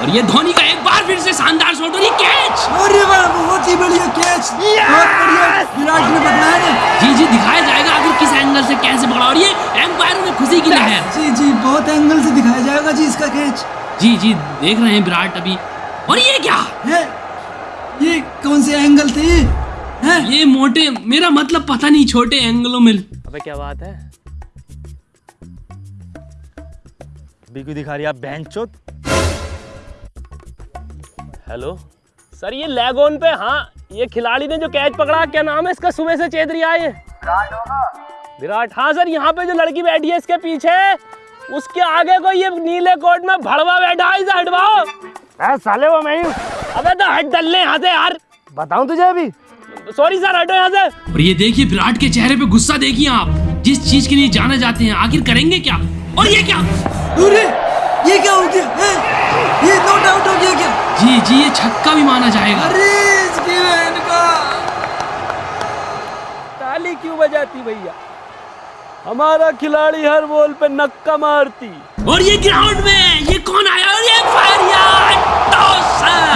और ये धोनी का एक बार फिर से शानदार शॉट और ये कैच। अरे वाह बहुत ही बढ़िया कैच। बहुत बढ़िया। विराट ने पकड़ा है ना। जी जी दिखाया जाएगा आखिर किस एंगल से कैसे पकड़ा और ये एम्पायर में खुशी की लहर। जी जी बहुत एंगल से दिखाया जाएगा जी इसका कैच। जी जी देख रहे हैं विराट अभी। और ये क्या? है? ये कौन से एंगल थे ये? हैं? ये मोटे मेरा मतलब पता नहीं छोटे एंगलों में। अबे क्या बात है? बिगू दिखा रही आप बहन चोत। हेलो? सर ये लेग ऑन पे हाँ ये खिलाड़ी ने जो कैच पकड़ा क्या नाम है इसका? सुबह से चेत है। विराट हाँ सर यहाँ पे जो लड़की बैठी है इसके पीछे उसके आगे को ये नीले कोट में भड़वा बैठा है इसे हटवाओ। साले वो मैं अबे तो हट डलने यहाँ से यार। बताऊँ तुझे अभी? सॉरी सर हटो यहाँ से। और ये देखिए विराट के चेहरे पे गुस्सा देखिए आप। जिस चीज़ के लिए जाना जाते हैं आखिर करेंगे क्या? और ये क्या? अरे ये क्या हो गया हैं? ये नॉट आउट हो गया क्या? जी जी ये छक्का भी माना जाएगा। अरे इसकी बहन का। ताली क्यों बजाती भैया? हमारा खिलाड़ी हर बॉल पे नक्का मारती। और ये ग्राउंड में ये कौन आया? और ये फायर यार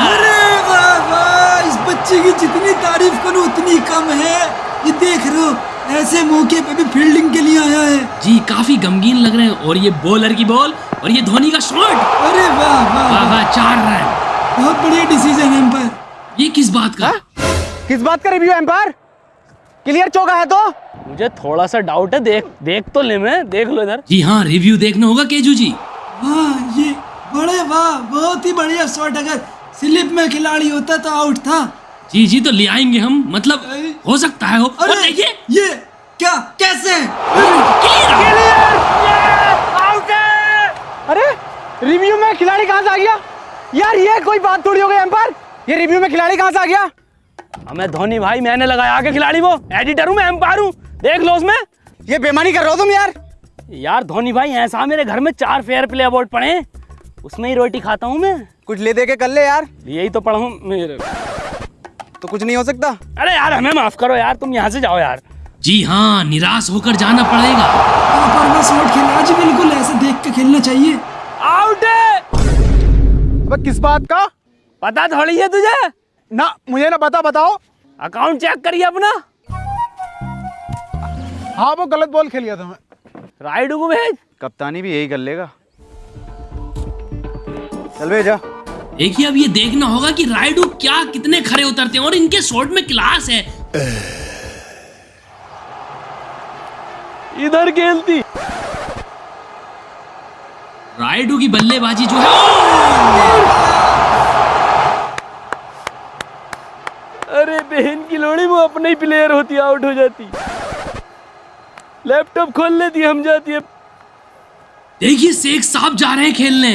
अरे वाह वाह इस बच्चे की जितनी तारीफ़ करूँ उतनी कम है। ये देख रहे हो ऐसे मौके पे भी फील्डिंग के लिए आया है। जी काफ़ी गमगीन लग रहे हैं। और ये बॉलर की बॉल और ये धोनी का शॉट अरे वाह वाह वाह। वाह चार रन। बहुत बढ़िया डिसीज़न है एम्पायर ये किस बात का? किस बात का रिव्यू एम्पायर क्लियर चौका है तो? मुझे थोड़ा सा डाउट है देख देख तो ले मैं देख लो इधर। जी हाँ रिव्यू देखना होगा केजू जी। हाँ ये बड़े वाह बहुत ही बढ़िया शॉट अगर स्लिप में खिलाड़ी होता तो आउट था। जी जी तो ले आएँगे हम मतलब हो सकता है हो अरे देखिए ये ये क्या कैसे? आउट है! अरे रिव्यू में खिलाड़ी कहाँ से आ गया? यार ये कोई बात थोड़ी हो गई एम्पायर ये रिव्यू में खिलाड़ी कहाँ से आ गया? हमें धोनी भाई मैंने लगाया के खिलाड़ी वो। एडिटर हूँ मैं एम्पायर हूँ। देख लो उसमें। ये बेमानी कर रहे हो तुम यार। यार धोनी भाई ऐसा मेरे घर में चार फेयर प्ले अवार्ड पड़े उसमें ही रोटी खाता हूँ मैं। कुछ ले दे के कर ले यार। यही तो पढ़ा हूँ मेरे। तो कुछ नहीं हो सकता। अरे यार हमें माफ़ करो यार तुम यहाँ से जाओ यार। जी हाँ निराश होकर जाना पड़ेगा। परना शॉट खेला जी बिल्कुल ऐसे देख के खेलना चाहिए। आउट है। अबे किस बात का? पता थोड़ी है तुझे? ना मुझे ना पता बताओ। अकाउंट चेक करिए अपना। हाँ वो गलत बॉल खेल गया था मैं। राइड को भेज। कप्तानी भी यही कर लेगा। चल भेजा देखिए अब ये देखना होगा कि राइडू क्या कितने खरे उतरते हैं और इनके शॉट में क्लास है। इधर खेलती। राइडू की बल्लेबाजी जो है! अरे बहन की लोड़ी वो अपने ही प्लेयर होती आउट हो जाती। लैपटॉप खोल लेती हम जाती है देखिए शेख साहब जा रहे हैं खेलने।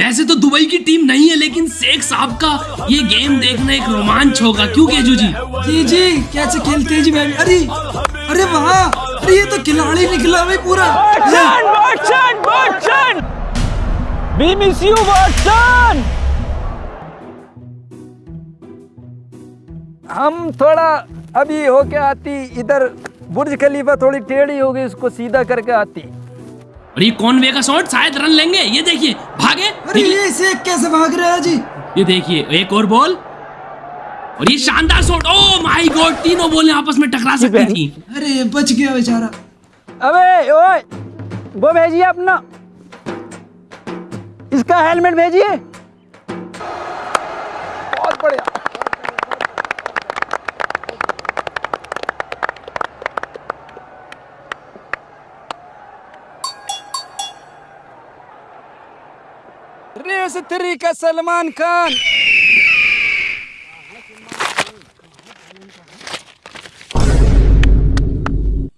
वैसे तो दुबई की टीम नहीं है लेकिन शेख साहब का ये गेम देखना एक रोमांच होगा। क्यों केजू जी? जी जी कैसे खेलते हैं जी मैं अरे अरे वाह अरे ये तो खिलाड़ी निकला भाई पूरा। यू बॉटसन हम थोड़ा अभी होके आती इधर बुर्ज खलीफा थोड़ी टेढ़ी हो गई उसको सीधा करके आती। और ये कॉनवे का शॉट? शायद रन लेंगे। ये देखिए भागे। अरे ये शेख कैसे भाग रहा है जी? ये देखिए एक और बॉल। और ये शानदार शॉट। ओ माय गॉड तीनों बॉल आपस में टकरा सकती थी। अरे बच गया बेचारा। अबे ओए वो भेजिए अपना। इसका हेलमेट भेजिए। बहुत बढ़िया। रेस थ्री का सलमान खान।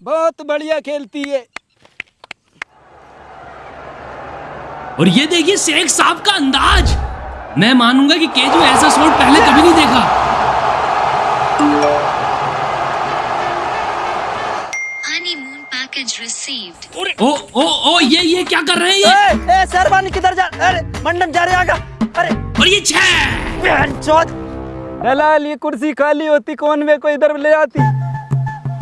बहुत बढ़िया खेलती है। और ये देखिए शेख साहब का अंदाज। मैं मानूँगा कि केजू ऐसा शॉट पहले कभी नहीं देखा. ओ ओ ओ ये ये क्या कर रहे हैं ये? ए, ए सरबानी किधर जा अरे मंडप जा रहे आगा। अरे। और ये छह। बहन चौथ। दलाल ये कुर्सी खाली होती कौन वे को इधर ले आती?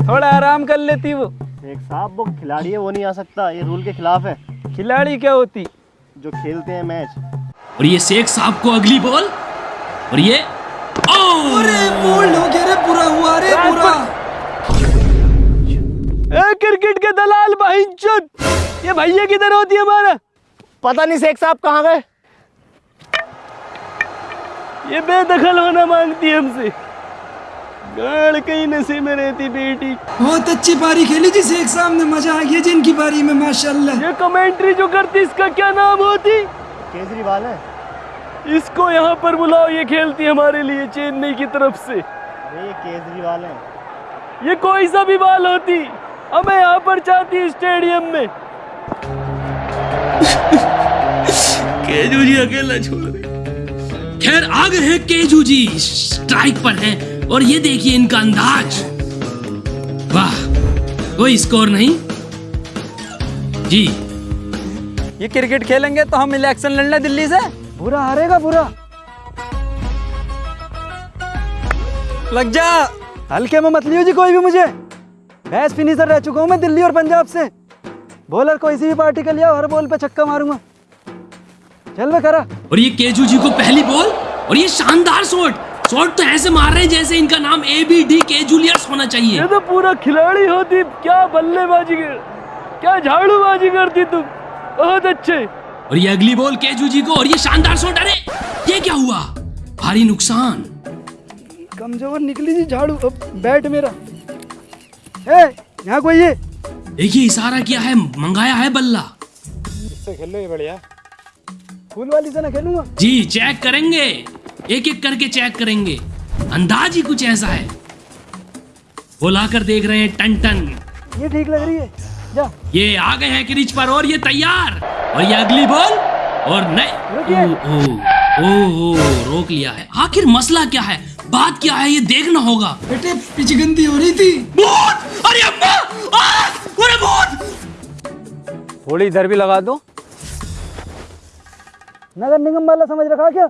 थोड़ा आराम कर लेती वो। एक साहब वो खिलाड़ी है वो नहीं आ सकता। ये रूल के खिलाफ है। खिलाड़ी क्या होती? जो खेलते हैं मैच। और ये शेख साहब को अगली बॉल। और ये ओ! अरे बोल्ड हो गया रे पूरा हुआ रे पूरा। ए क्रिकेट के दलाल भाई ये भैया किधर होती है हमारा? पता नहीं शेख साहब कहाँ गए। ये बेदखल होना मांगती है हमसे। गाड़ कहीं नशे में रहती बेटी। बहुत अच्छी पारी खेली जी शेख साहब ने मज़ा आ गया जी इनकी पारी में माशाल्लाह। ये कमेंट्री जो करती इसका क्या नाम होती? केजरीवाल है। इसको यहाँ पर बुलाओ ये खेलती हमारे लिए चेन्नई की तरफ़ से। ये केजरीवाल है। ये कोई सा भी बाल होती हमें यहाँ पर चाहती स्टेडियम में। केजू जी अकेला छोड़ खैर आ गए हैं केजू जी। स्ट्राइक पर हैं। और ये देखिए इनका अंदाज। वाह कोई स्कोर नहीं। जी। ये क्रिकेट खेलेंगे तो हम इलेक्शन लड़ने दिल्ली से। बुरा हारेगा बुरा। लग जा। हल्के में मत लियो जी कोई भी मुझे। मैच फिनिशर रह चुका हूँ मैं दिल्ली और पंजाब से। बॉलर को इसी भी पार्टी का लिया हर बॉल पे छक्का मारूँगा। चल मैं करा और ये केजू जी को पहली बॉल और ये शानदार शॉट शॉट तो ऐसे मार रहे हैं जैसे इनका नाम ए बी डी के जूलियर्स होना चाहिए। ये तो पूरा खिलाड़ी होती क्या बल्लेबाजी कर क्या झाड़ूबाजी करती तुम? बहुत अच्छे। और ये अगली बॉल केजू जी को और ये शानदार शॉट अरे ये क्या हुआ? भारी नुकसान। कमज़ोर निकली जी झाड़ू। अब बैट मेरा। ए यहाँ कोई है? देखिए इशारा किया है मंगाया है बल्ला। इससे खेलो ये बढ़िया। फूल वाली से ना खेलूँगा। जी चेक करेंगे। एक एक करके चेक करेंगे। अंदाज ही कुछ ऐसा है। वो लाकर देख रहे हैं टन टन ये ठीक लग रही है। जा। ये आ गए हैं क्रिच पर और ये तैयार। और ये अगली बॉल। और नहीं ओ, ओ, ओ, ओ, रोक लिया है। आखिर मसला क्या है? बात क्या है? ये देखना होगा। बेटे पिचगंदी हो रही थी। बहुत अरे अम्मा अरे बहुत थोड़ी इधर भी लगा दो। नगर निगम वाला समझ रखा क्या?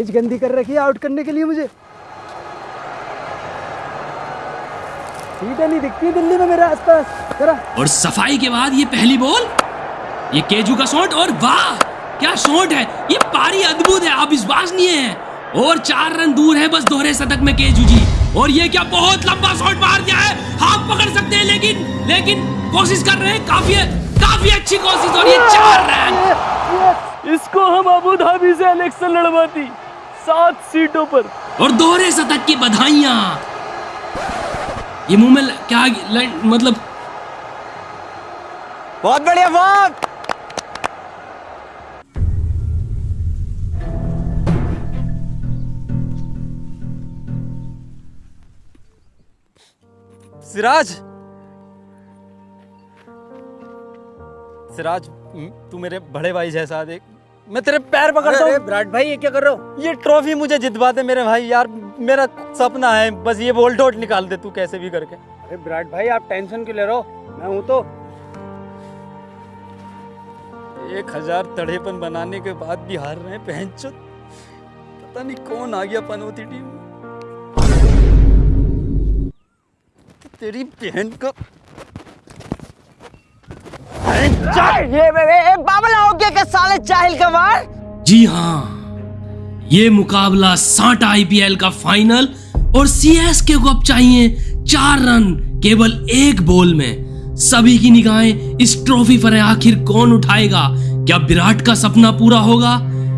पिच गंदी कर रखी है आउट करने के लिए मुझे। सीटें नहीं दिखती दिल्ली में मेरे आसपास। जरा। और सफ़ाई के बाद ये पहली बॉल? ये केजू का शॉट और वाह क्या शॉट है? ये पारी अद्भुत है आप विश्वास नहीं है। और चार रन दूर है बस दोहरे शतक में केजू जी। और ये क्या बहुत लंबा शॉट मार दिया है? हाथ पकड़ सकते हैं लेकिन लेकिन कोशिश कर रहे हैं काफ़ी काफ़ी अच्छी कोशिश और ये चार रन। इसको हम अबू धाबी से इलेक्शन लड़वाती। सात सीटों पर। और दोहरे शतक की बधाइयाँ। ये मुँह में क्या मतलब बहुत बढ़िया बहुत! सिराज! सिराज तू मेरे बड़े भाई जैसा देख। मैं तेरे पैर पकड़ता हूँ। विराट भाई ये क्या कर रहे हो? ये ट्रॉफी मुझे जितवा दे मेरे भाई यार मेरा सपना है बस ये बोल डोट निकाल दे तू कैसे भी करके। अरे विराट भाई आप टेंशन क्यों ले रहे हो? मैं हूँ तो एक हज़ार तड़ेपन बनाने के बाद भी हार रहे हैं पहन पता नहीं कौन आ गया पनौती टीम तेरी बहन को ये के साले जाहिल का जी हाँ ये मुकाबला साठ आईपीएल का फाइनल और सीएसके को अब चाहिए चार रन, केवल एक बॉल में। सभी की निगाहें इस ट्रॉफी पर है, आखिर कौन उठाएगा? क्या विराट का सपना पूरा होगा?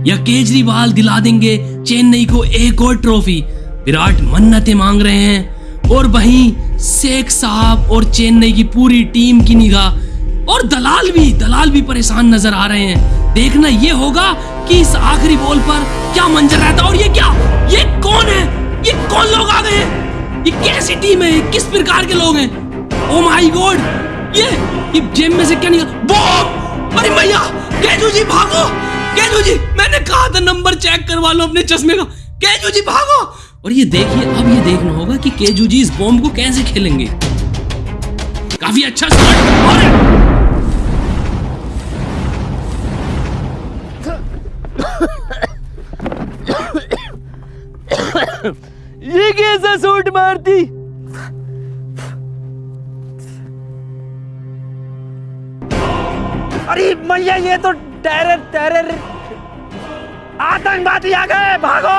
या केजरीवाल दिला देंगे चेन्नई को एक और ट्रॉफी? विराट मन्नतें मांग रहे हैं और वहीं शेख साहब और चेन्नई की पूरी टीम की निगाह और दलाल भी दलाल भी परेशान नज़र आ रहे हैं। देखना ये होगा कि इस आखिरी बॉल पर क्या मंजर रहता और ये क्या? ये कौन है? ये कौन लोग आ गए हैं? ये कैसी टीम है? किस प्रकार के लोग हैं? ओ माय गॉड ये ये जेब में से क्या निकल बॉम अरे भैया केजू जी भागो! केजू जी, मैंने कहा था नंबर चेक करवा लो अपने चश्मे का। केजू जी भागो! और ये देखिए, अब ये देखना होगा कि केजू जी इस बॉम्ब को कैसे खेलेंगे। काफ़ी अच्छा शॉट और ये कैसा सूट मारती? अरे मैया ये तो टेरर टेरर आतंकवादी आ गए भागो।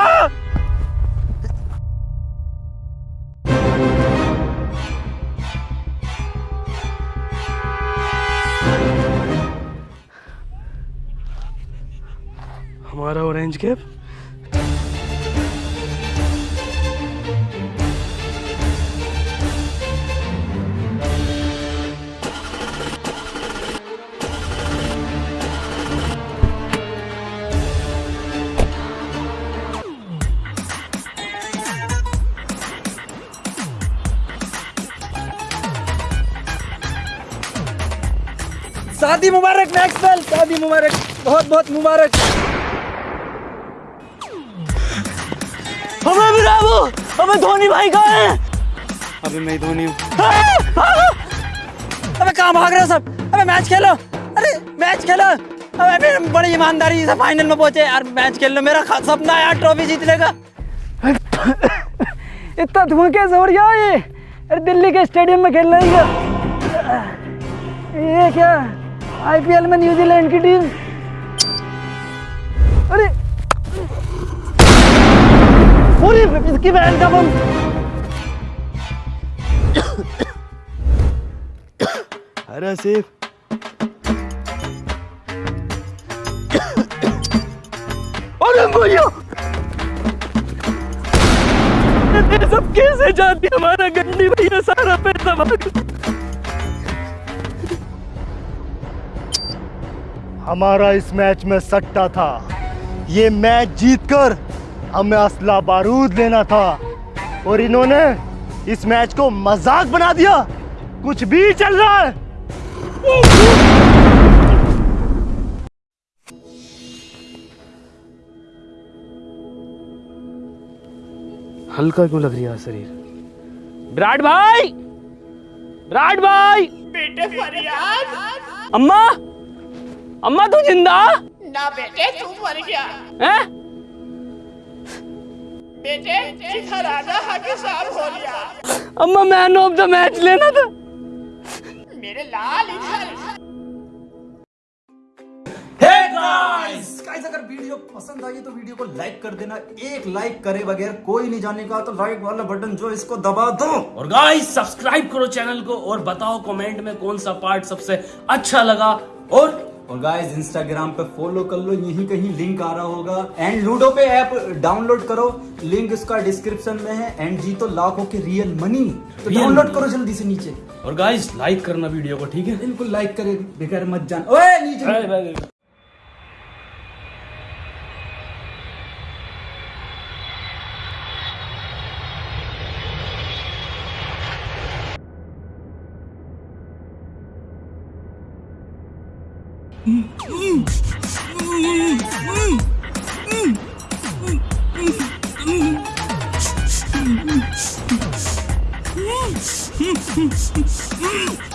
हमारा ऑरेंज कैप शादी मुबारक मैक्सवेल। शादी मुबारक। बहुत बहुत मुबारक। हमें भी राबू हमें धोनी भाई का है। अभी मैं धोनी हूँ। अबे कहाँ भाग रहे हो सब? अबे मैच खेलो। अरे मैच खेलो। अबे बड़ी ईमानदारी से फाइनल में पहुँचे। यार मैच खेल लो। मेरा सपना यार ट्रॉफी जीतने का। इतना धुआँ कैसे हो रहा है? ये अरे दिल्ली के स्टेडियम में खेल रहे है ये क्या? आईपीएल में न्यूजीलैंड की टीम। अरे! पूरी इसकी बहन का बम। अरे सेफ़ अरे भैया सब कैसे जाती हमारा गंडी भैया सारा पैसा हमारा इस मैच में सट्टा था। ये मैच जीतकर हमें असला बारूद लेना था। और इन्होंने इस मैच को मज़ाक बना दिया। कुछ भी चल रहा है। हल्का क्यों लग रहा है शरीर? विराट भाई! विराट भाई! बेटे फरियाद! अम्मा! अम्मा तू ज़िंदा? ना बेटे तू मर गया। हैं? बेटे राजा हाके साहब हो गया। अम्मा मैन ऑफ़ द मैच लेना था। मेरे लाल इधर। गाइस गाइस अगर वीडियो पसंद आई तो वीडियो को लाइक कर देना। एक लाइक करे बगैर कोई नहीं जाने का तो लाइक वाला बटन जो इसको दबा दो। और गाइस सब्सक्राइब करो चैनल को और बताओ कमेंट में कौन सा पार्ट सबसे अच्छा लगा। और और गाइज़ इंस्टाग्राम पे फॉलो कर लो यही कहीं लिंक आ रहा होगा। एंड लूडो पे ऐप डाउनलोड करो। लिंक इसका डिस्क्रिप्शन में है। एंड जी तो लाखों के रियल मनी तो डाउनलोड करो जल्दी से नीचे। और गाइज़ लाइक करना वीडियो को ठीक है? बिल्कुल लाइक करे बेकार मत जान। ओए नीचे। अरे भाई Mm.